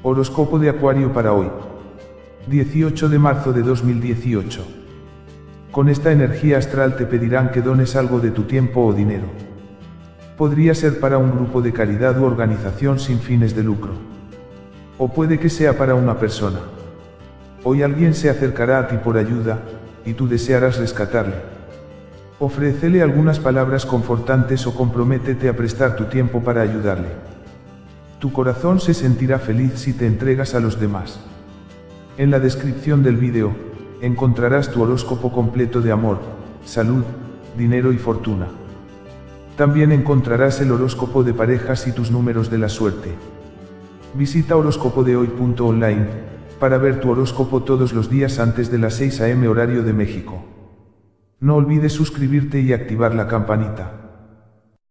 Horóscopo de Acuario para hoy. 18 de marzo de 2018. Con esta energía astral te pedirán que dones algo de tu tiempo o dinero. Podría ser para un grupo de caridad u organización sin fines de lucro. O puede que sea para una persona. Hoy alguien se acercará a ti por ayuda, y tú desearás rescatarle. Ofrécele algunas palabras confortantes o comprométete a prestar tu tiempo para ayudarle. Tu corazón se sentirá feliz si te entregas a los demás. En la descripción del vídeo, encontrarás tu horóscopo completo de amor, salud, dinero y fortuna. También encontrarás el horóscopo de parejas y tus números de la suerte. Visita horóscopodehoy.online para ver tu horóscopo todos los días antes de las 6 am horario de México. No olvides suscribirte y activar la campanita.